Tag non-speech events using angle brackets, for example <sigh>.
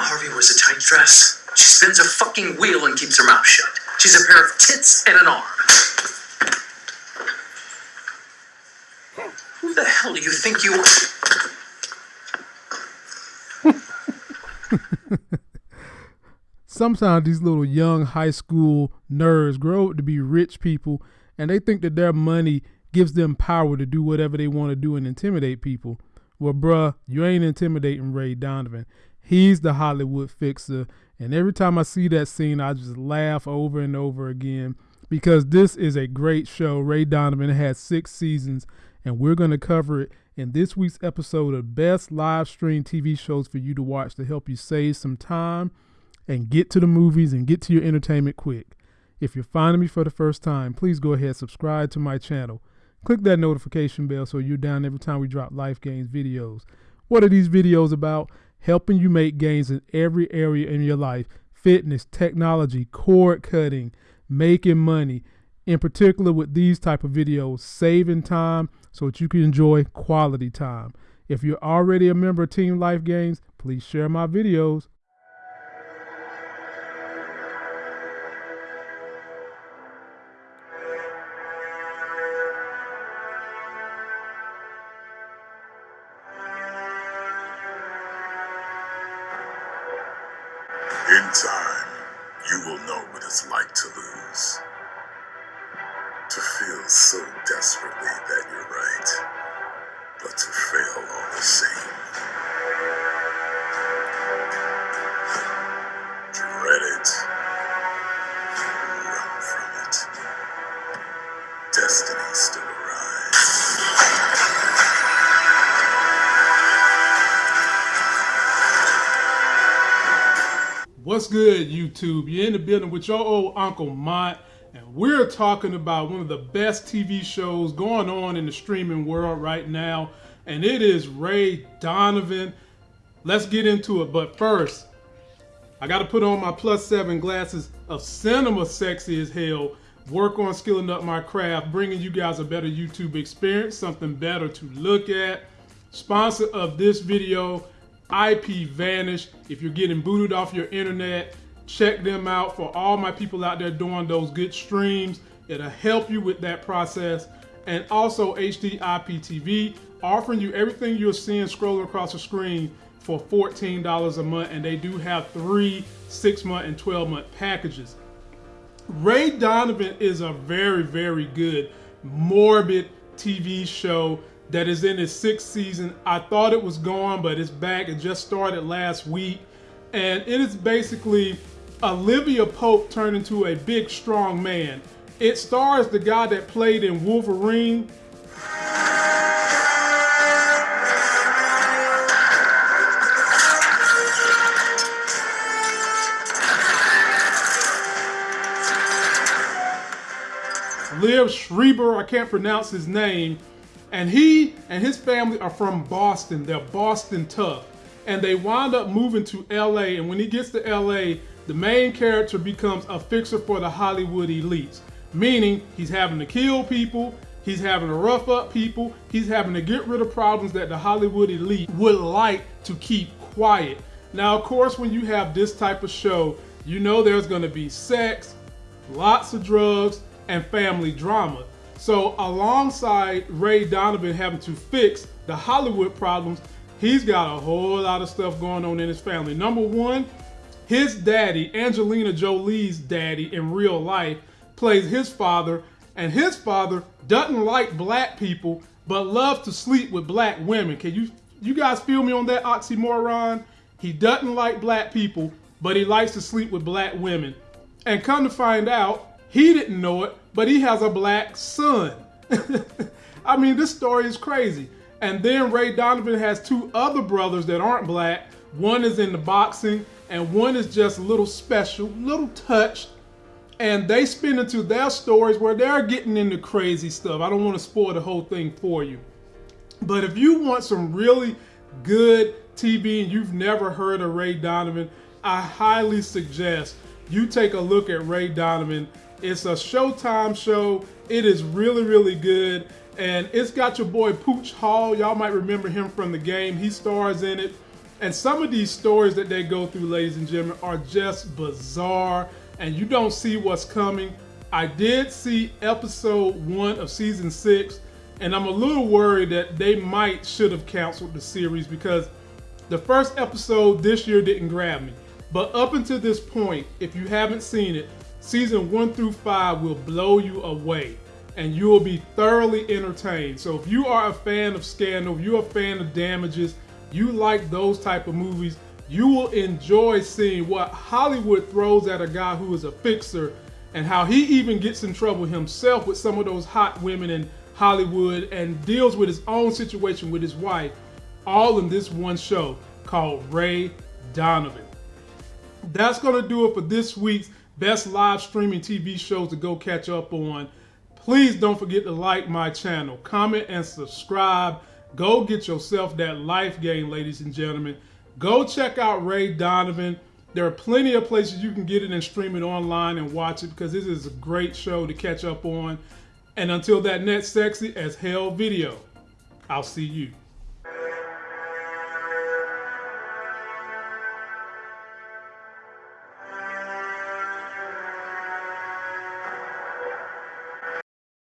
Harvey wears a tight dress. She spins a fucking wheel and keeps her mouth shut. She's a pair of tits and an arm. Who the hell do you think you are? Sometimes these little young high school nerds grow up to be rich people and they think that their money gives them power to do whatever they want to do and intimidate people. Well, bruh, you ain't intimidating Ray Donovan. He's the Hollywood fixer. And every time I see that scene, I just laugh over and over again because this is a great show. Ray Donovan has six seasons, and we're going to cover it in this week's episode of Best Live Stream TV Shows for you to watch to help you save some time and get to the movies and get to your entertainment quick. If you're finding me for the first time, please go ahead and subscribe to my channel. Click that notification bell so you're down every time we drop Life Gains videos. What are these videos about? Helping you make gains in every area in your life fitness, technology, cord cutting, making money. In particular, with these type of videos, saving time so that you can enjoy quality time. If you're already a member of Team Life Gains, please share my videos. In time, you will know what it's like to lose. To feel so desperately that What's good, YouTube? You're in the building with your old Uncle Mont, and we're talking about one of the best TV shows going on in the streaming world right now, and it is Ray Donovan. Let's get into it, but first, I got to put on my plus seven glasses of cinema sexy as hell, work on skilling up my craft, bringing you guys a better YouTube experience, something better to look at. Sponsor of this video IPVanish. If you're getting booted off your internet, check them out for all my people out there doing those good streams. It'll help you with that process. And also HD IPTV, offering you everything you're seeing scrolling across the screen for $14 a month. And they do have three, six month, and 12 month packages. Ray Donovan is a very, very good, morbid TV show that is in its sixth season. I thought it was gone, but it's back. It just started last week. And it is basically Olivia Pope turned into a big, strong man. It stars the guy that played in Wolverine. Liv Schreiber, I can't pronounce his name, and he and his family are from Boston. They're Boston tough. And they wind up moving to LA. And when he gets to LA, the main character becomes a fixer for the Hollywood elites. Meaning he's having to kill people, he's having to rough up people, he's having to get rid of problems that the Hollywood elite would like to keep quiet. Now, of course, when you have this type of show, you know there's gonna be sex, lots of drugs, and family drama. So alongside Ray Donovan having to fix the Hollywood problems, he's got a whole lot of stuff going on in his family. Number one, his daddy, Angelina Jolie's daddy in real life, plays his father, and his father doesn't like black people, but loves to sleep with black women. Can you you guys feel me on that oxymoron? He doesn't like black people, but he likes to sleep with black women. And come to find out, he didn't know it, but he has a black son. <laughs> I mean, this story is crazy. And then Ray Donovan has two other brothers that aren't black. One is in the boxing, and one is just a little special, little touched. And they spin into their stories where they're getting into crazy stuff. I don't want to spoil the whole thing for you. But if you want some really good TV and you've never heard of Ray Donovan, I highly suggest you take a look at Ray Donovan. It's a Showtime show. It is really, really good. And it's got your boy Pooch Hall. Y'all might remember him from the game. He stars in it. And some of these stories that they go through, ladies and gentlemen, are just bizarre, and you don't see what's coming. I did see episode one of season six, and I'm a little worried that they might should have canceled the series because the first episode this year didn't grab me. But up until this point, if you haven't seen it, season one through five will blow you away and you will be thoroughly entertained. So if you are a fan of Scandal, you're a fan of Damages, you like those type of movies, you will enjoy seeing what Hollywood throws at a guy who is a fixer and how he even gets in trouble himself with some of those hot women in Hollywood and deals with his own situation with his wife, all in this one show called Ray Donovan. That's going to do it for this week's best live streaming TV shows to go catch up on. Please don't forget to like my channel, comment, and subscribe. Go get yourself that life game, ladies and gentlemen. Go check out Ray Donovan. There are plenty of places you can get it and stream it online and watch it because this is a great show to catch up on. And until that next sexy as hell video, I'll see you.